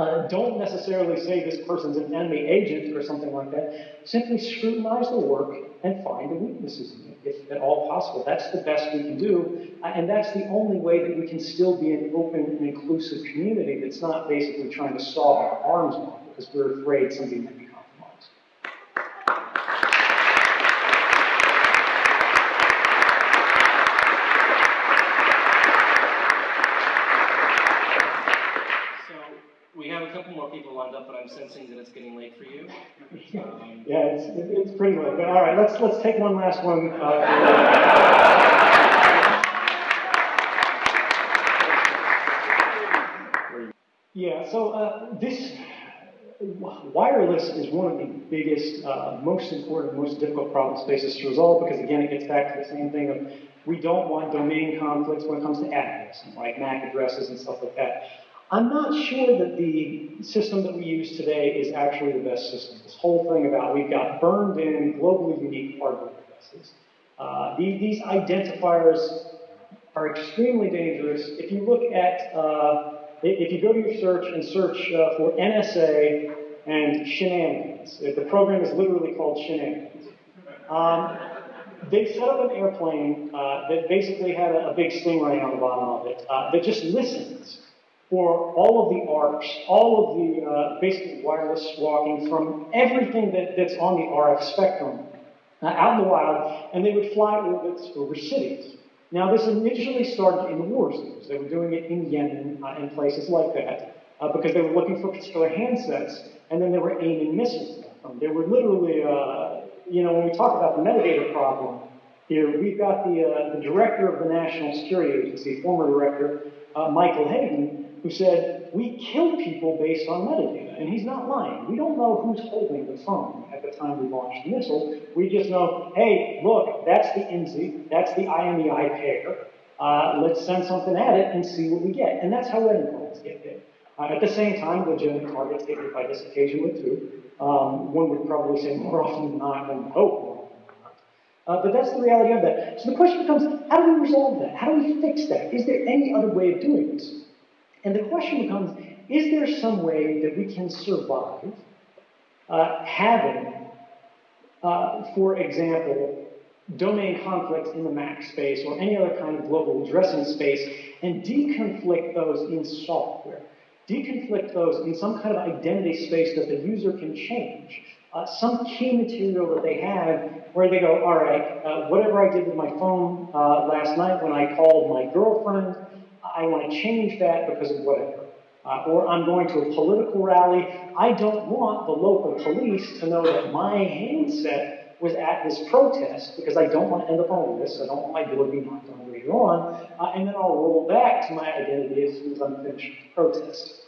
S2: uh, don't necessarily say this person's an enemy agent or something like that. Simply scrutinize the work and find the weaknesses in it, if at all possible. That's the best we can do, uh, and that's the only way that we can still be an open and inclusive community that's not basically trying to solve our arms on because we're afraid somebody might be compromised.
S1: So we have a couple more people lined up, but I'm sensing that it's getting late for you. Um,
S2: Yeah, it's, it's pretty late, but all right, let's, let's take one last one. uh, Yeah, so uh, this wireless is one of the biggest, uh, most important, most difficult problem spaces to resolve because again, it gets back to the same thing of we don't want domain conflicts when it comes to addresses, like MAC addresses and stuff like that. I'm not sure that the system that we use today is actually the best system. This whole thing about we've got burned in globally unique hardware addresses. Uh, these, these identifiers are extremely dangerous. If you look at, uh, if you go to your search and search uh, for NSA and shenanigans, the program is literally called shenanigans. Um, they set up an airplane uh, that basically had a, a, big stingray on the bottom of it uh, that just listens for all of the ARPs, all of the uh, basically wireless walking from everything that, that's on the RF spectrum uh, out in the wild, and they would fly orbits over cities. Now, this initially started in the war zones. They were doing it in Yemen uh, and places like that uh, because they were looking for particular handsets, and then they were aiming missiles at them. They were literally, uh, you know, when we talk about the metadata problem here, we've got the, uh, the director of the National Security Agency, former director, uh, Michael Hayden, who said, we kill people based on metadata. And he's not lying. We don't know who's holding the phone at the time we launched the missile. We just know, hey, look, that's the IMSI, that's the IMEI pair. Uh, let's send something at it and see what we get. And that's how wedding calls get hit. Uh, at the same time, legitimate targets get hit by this occasionally too. Um, one would probably say more often than not, one would hope more often than not. Uh, but that's the reality of that. So the question becomes, how do we resolve that? How do we fix that? Is there any other way of doing this? And the question becomes, is there some way that we can survive uh, having, uh, for example, domain conflicts in the MAC space or any other kind of global addressing space and deconflict those in software? Deconflict those in some kind of identity space that the user can change. Uh, some key material that they have where they go, all right, uh, whatever I did with my phone uh, last night when I called my girlfriend, I want to change that because of whatever. Uh, or I'm going to a political rally. I don't want the local police to know that my handset was at this protest because I don't want to end up on list. I don't want my door to be knocked on later on. Uh, and then I'll roll back to my identity as soon as I'm finished protest.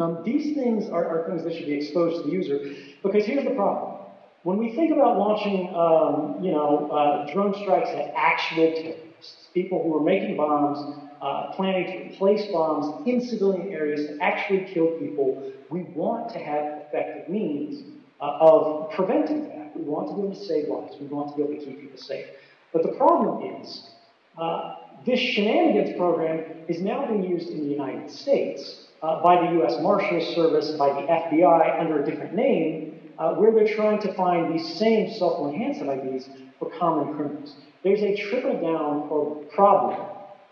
S2: Um, these things are, are, things that should be exposed to the user because here's the problem. When we think about launching, um, you know, uh, drone strikes at actual terrorists, people who are making bombs, uh, planning to place bombs in civilian areas to actually kill people, we want to have effective means uh, of preventing that. We want to be able to save lives. We want to be able to keep people safe. But the problem is, uh, this shenanigans program is now being used in the United States uh, by the U.S. Marshals Service, by the FBI under a different name, uh, where they're trying to find these same phone handset IDs for common criminals. There's a trickle down problem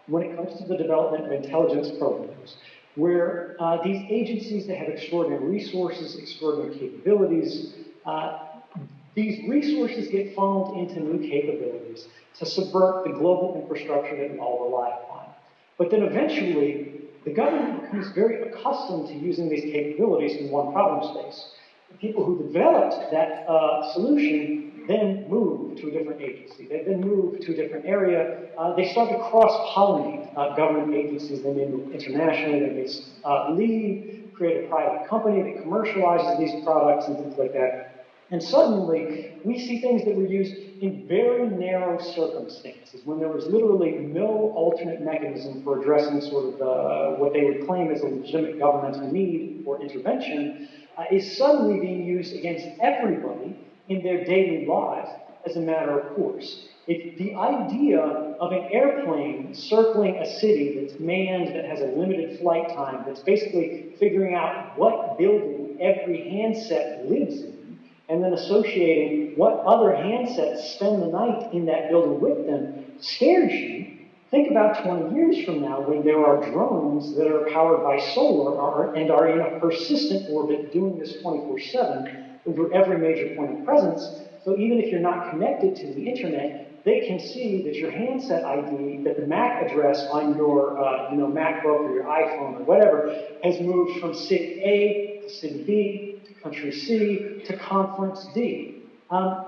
S2: when it comes to the development of intelligence programs, where uh, these agencies that have extraordinary resources, extraordinary capabilities, uh, these resources get funneled into new capabilities to subvert the global infrastructure that we all rely upon. But then eventually, the government becomes very accustomed to using these capabilities in one problem space. The people who developed that uh, solution then move to a different agency. They then move to a different area. Uh, they start to cross-pollinate uh, government agencies. They may move internationally. They may uh, leave, create a private company that commercializes these products and things like that. And suddenly, we see things that were used in very narrow circumstances, when there was literally no alternate mechanism for addressing sort of uh, what they would claim as a legitimate governmental need for intervention, uh, is suddenly being used against everybody in their daily lives as a matter of course. If the idea of an airplane circling a city that's manned, that has a limited flight time, that's basically figuring out what building every handset lives in, and then associating what other handsets spend the night in that building with them, scares you. Think about 20 years from now when there are drones that are powered by solar and are in a persistent orbit doing this 24 7 over every major point of presence. So even if you're not connected to the internet, they can see that your handset ID, that the MAC address on your uh, you know, MacBook or your iPhone or whatever has moved from city A to city B country C to conference D. Um,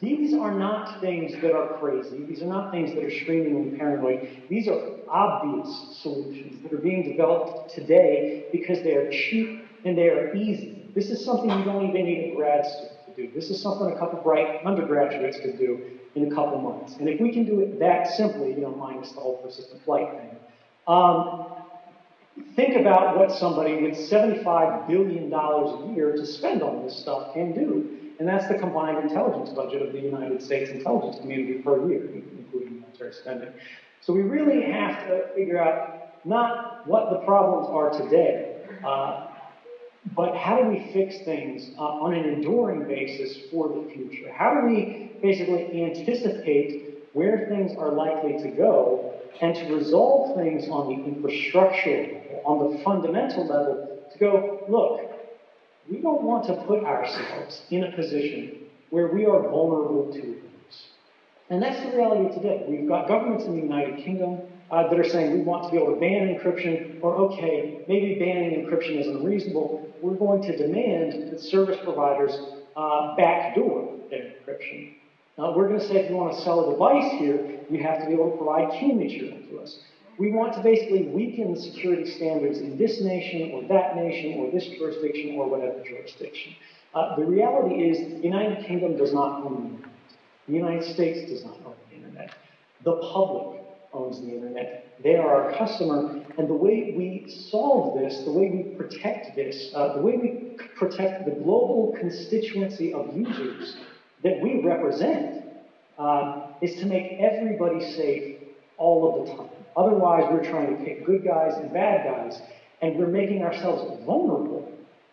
S2: these are not things that are crazy. These are not things that are screamingly paranoid. These are obvious solutions that are being developed today because they are cheap and they are easy. This is something you don't even need a grad student to do. This is something a couple bright undergraduates could do in a couple months. And if we can do it that simply, you know, minus the whole persistent flight thing, um, think about what somebody with $75 billion a year to spend on this stuff can do. And that's the combined intelligence budget of the United States intelligence community per year, including military spending. So we really have to figure out not what the problems are today, uh, but how do we fix things uh, on an enduring basis for the future? How do we basically anticipate where things are likely to go and to resolve things on the infrastructure level, on the fundamental level, to go, look, we don't want to put ourselves in a position where we are vulnerable to abuse. And that's the reality today. We've got governments in the United Kingdom uh, that are saying we want to be able to ban encryption, or okay, maybe banning encryption is unreasonable. We're going to demand that service providers uh, backdoor their encryption. Uh, we're going to say if you want to sell a device here, you have to be able to provide key material to us. We want to basically weaken the security standards in this nation or that nation or this jurisdiction or whatever jurisdiction. Uh, the reality is the United Kingdom does not own the internet. The United States does not own the internet. The public owns the internet. They are our customer, and the way we solve this, the way we protect this, uh, the way we protect the global constituency of users that we represent uh, is to make everybody safe all of the time. Otherwise, we're trying to pick good guys and bad guys, and we're making ourselves vulnerable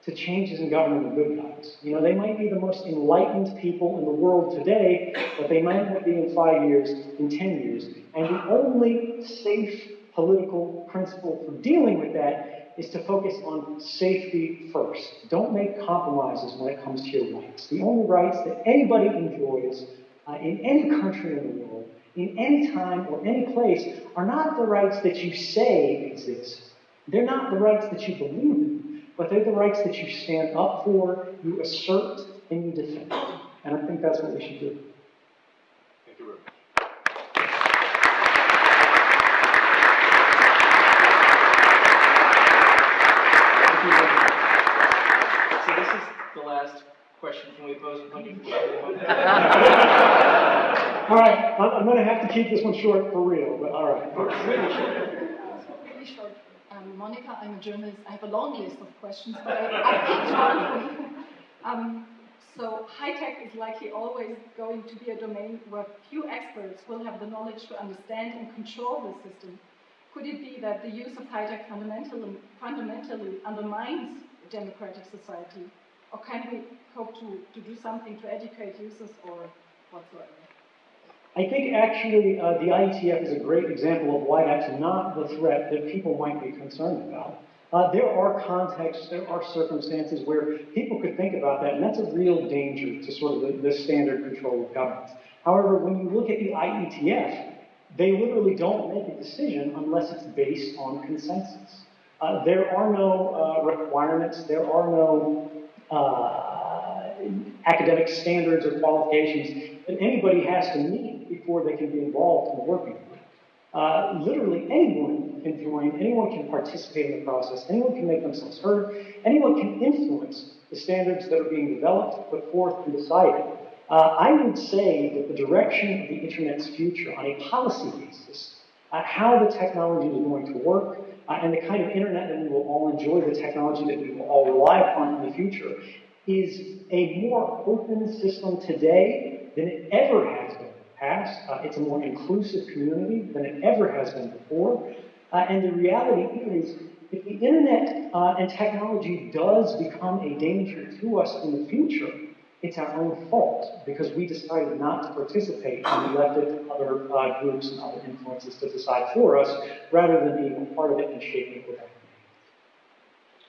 S2: to changes in government of good guys. You know, they might be the most enlightened people in the world today, but they might not be in five years, in ten years. And the only safe political principle for dealing with that is to focus on safety first. Don't make compromises when it comes to your rights. The only rights that anybody enjoys uh, in any country in the world, in any time or any place, are not the rights that you say exist. They're not the rights that you believe in, but they're the rights that you stand up for, you assert, and you defend. And I think that's what we should do.
S3: Thank you very much.
S1: Thank you very much. So this is the last question. Can we pose a bunch?
S2: All right, I'm, I'm going to have to keep this one short for real, but all right.
S1: Really short.
S10: Really short. Um, Monica, I'm a journalist. I have a long list of questions, but I, I picked one for you. Um, so high tech is likely always going to be a domain where few experts will have the knowledge to understand and control the system. Could it be that the use of high tech fundamentally, fundamentally undermines democratic society? Or can we hope to, to do something to educate users or whatsoever?
S2: I think actually uh, the IETF is a great example of why that's not the threat that people might be concerned about. Uh, there are contexts, there are circumstances where people could think about that, and that's a real danger to sort of the, the standard control of government. However, when you look at the IETF, they literally don't make a decision unless it's based on consensus. Uh, there are no uh, requirements, there are no uh, academic standards or qualifications that anybody has to meet before they can be involved in the working group. Uh, literally anyone can join, anyone can participate in the process, anyone can make themselves heard, anyone can influence the standards that are being developed, put forth, and decided. Uh, I would say that the direction of the internet's future on a policy basis, uh, how the technology is going to work, uh, and the kind of internet that we will all enjoy, the technology that we will all rely upon in the future, is a more open system today than it ever has been in the past. Uh, it's a more inclusive community than it ever has been before. Uh, and the reality is, if the internet uh, and technology does become a danger to us in the future, it's our own fault because we decided not to participate and we left it to other uh, groups and other influences to decide for us rather than being a part of it and shaping it with our.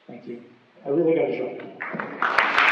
S2: Thank you. I really got to show.